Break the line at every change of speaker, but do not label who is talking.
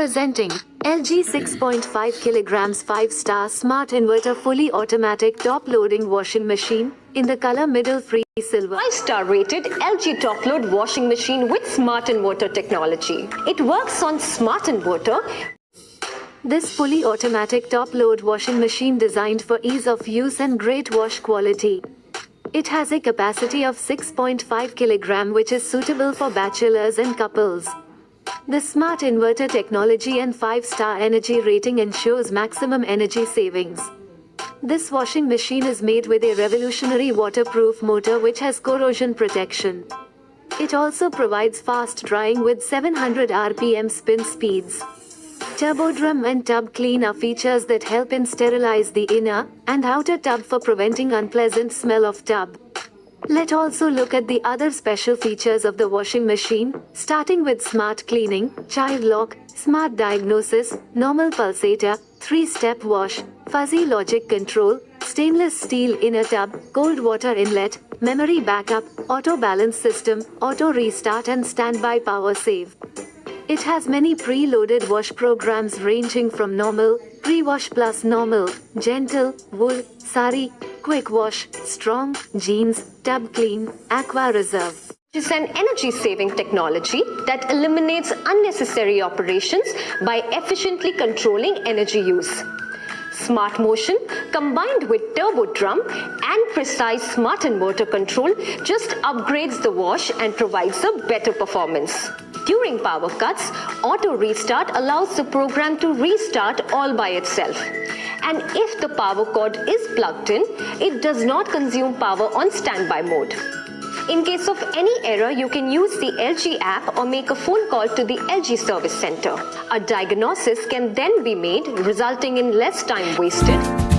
Presenting LG 6.5 kilograms 5 star smart inverter fully automatic top loading washing machine in the color middle free silver.
5-star rated LG top load washing machine with smart inverter technology. It works on smart inverter
This fully automatic top load washing machine designed for ease of use and great wash quality. It has a capacity of 6.5 kilogram which is suitable for bachelors and couples. The smart inverter technology and 5-star energy rating ensures maximum energy savings. This washing machine is made with a revolutionary waterproof motor which has corrosion protection. It also provides fast drying with 700 rpm spin speeds. Turbo drum and tub clean are features that help in sterilize the inner and outer tub for preventing unpleasant smell of tub. Let also look at the other special features of the washing machine, starting with smart cleaning, child lock, smart diagnosis, normal pulsator, 3-step wash, fuzzy logic control, stainless steel inner tub, cold water inlet, memory backup, auto balance system, auto restart and standby power save. It has many pre-loaded wash programs ranging from normal, pre-wash plus normal, gentle, wool, sari, quick wash, strong, jeans, tub clean, aqua reserve.
is an energy saving technology that eliminates unnecessary operations by efficiently controlling energy use. Smart motion combined with turbo drum and precise smart inverter control just upgrades the wash and provides a better performance. During power cuts, auto restart allows the program to restart all by itself. And if the power cord is plugged in, it does not consume power on standby mode. In case of any error, you can use the LG app or make a phone call to the LG service center. A diagnosis can then be made, resulting in less time wasted